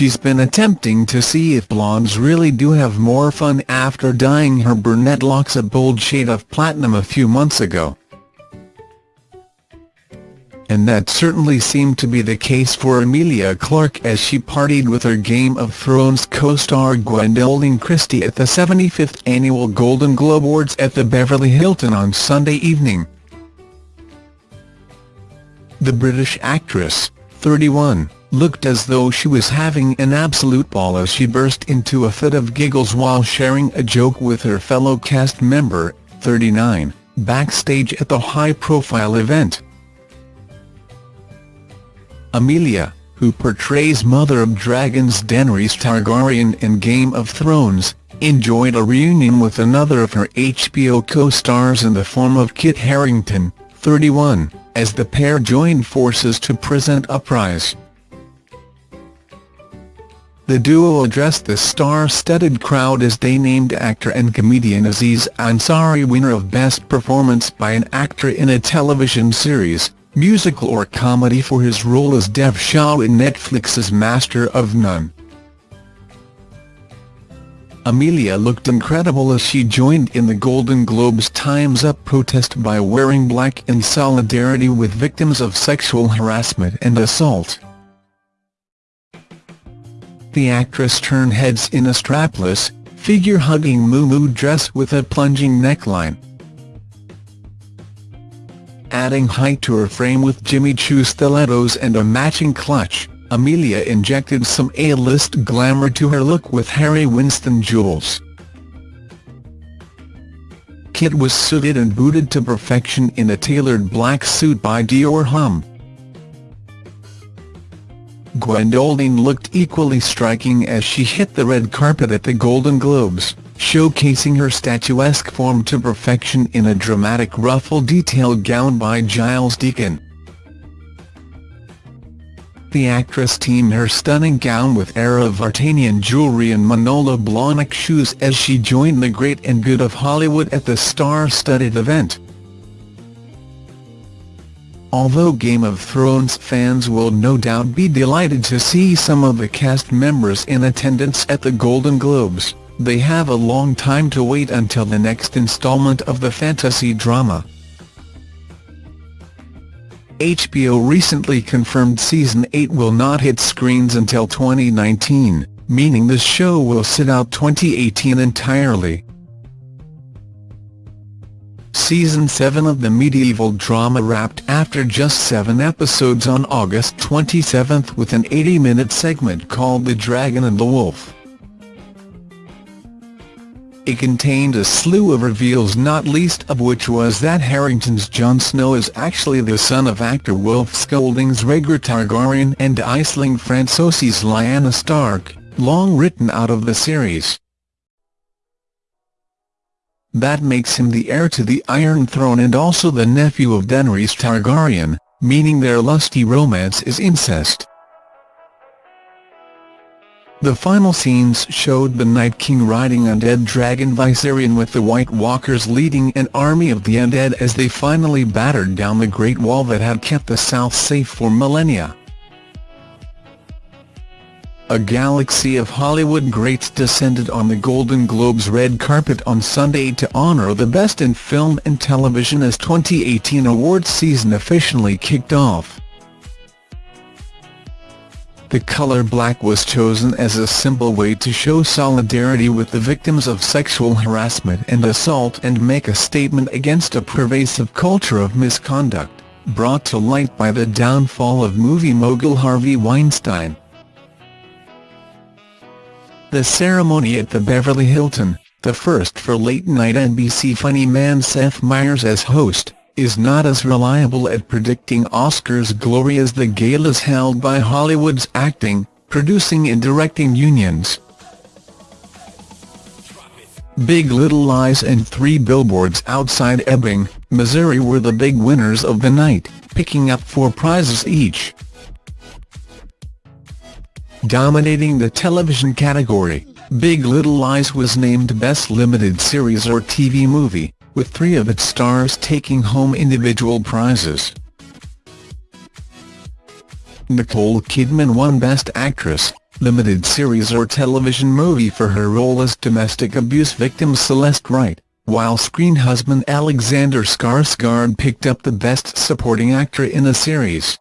she's been attempting to see if blondes really do have more fun after dyeing her brunette locks a bold shade of platinum a few months ago. And that certainly seemed to be the case for Emilia Clarke as she partied with her Game of Thrones co-star Gwendoline Christie at the 75th Annual Golden Globe Awards at the Beverly Hilton on Sunday evening. The British actress, 31, looked as though she was having an absolute ball as she burst into a fit of giggles while sharing a joke with her fellow cast member, 39, backstage at the high-profile event. Emilia, who portrays Mother of Dragons Daenerys Targaryen in Game of Thrones, enjoyed a reunion with another of her HBO co-stars in the form of Kit Harington, 31, as the pair joined forces to present Uprise. The duo addressed the star-studded crowd as they named actor and comedian Aziz Ansari winner of Best Performance by an Actor in a Television Series, Musical or Comedy for his role as Dev Shah in Netflix's Master of None. Emilia looked incredible as she joined in the Golden Globes Time's Up protest by wearing black in solidarity with victims of sexual harassment and assault. The actress turned heads in a strapless, figure-hugging Miu Miu dress with a plunging neckline. Adding height to her frame with Jimmy Choo stilettos and a matching clutch. Emilia injected some A-list glamour to her look with Harry Winston jewels. Kit was suited and booted to perfection in a tailored black suit by Dior Homme. Gwendoline looked equally striking as she hit the red carpet at the Golden Globes, showcasing her statuesque form to perfection in a dramatic ruffle-detailed gown by Giles Deacon. The actress teamed her stunning gown with Ara Vartanian jewellery and Manolo Blahnik shoes as she joined the great and good of Hollywood at the star-studded event. Although Game of Thrones fans will no doubt be delighted to see some of the cast members in attendance at the Golden Globes, they have a long time to wait until the next installment of the fantasy drama. HBO recently confirmed Season 8 will not hit screens until 2019, meaning the show will sit out 2018 entirely. Season 7 of the medieval drama wrapped after just seven episodes on August 27 with an 80-minute segment called The Dragon and the Wolf. It contained a slew of reveals not least of which was that Harington's Jon Snow is actually the son of actor Wilf Scolding's Rhaegar Targaryen and Aisling Franciosi's Lyanna Stark, long written out of the series. That makes him the heir to the Iron Throne and also the nephew of Daenerys Targaryen, meaning their lusty romance is incest. The final scenes showed the Night King riding undead dragon Viserion with the White Walkers leading an army of the undead as they finally battered down the Great Wall that had kept the South safe for millennia. A galaxy of Hollywood greats descended on the Golden Globes red carpet on Sunday to honor the best in film and television as 2018 awards season officially kicked off. The color black was chosen as a simple way to show solidarity with the victims of sexual harassment and assault and make a statement against a pervasive culture of misconduct, brought to light by the downfall of movie mogul Harvey Weinstein. The ceremony at the Beverly Hilton, the first for late-night NBC funny man Seth Meyers as host, is not as reliable at predicting Oscars glory as the galas held by Hollywood's acting, producing and directing unions. Big Little Lies and Three Billboards Outside Ebbing, Missouri were the big winners of the night, picking up four prizes each. Dominating the television category, Big Little Lies was named Best Limited Series or TV Movie, with three of its stars taking home individual prizes. Nicole Kidman won Best Actress, limited series or television movie for her role as domestic abuse victim Celeste Wright, while screen husband Alexander Skarsgård picked up the Best Supporting Actor in a Series.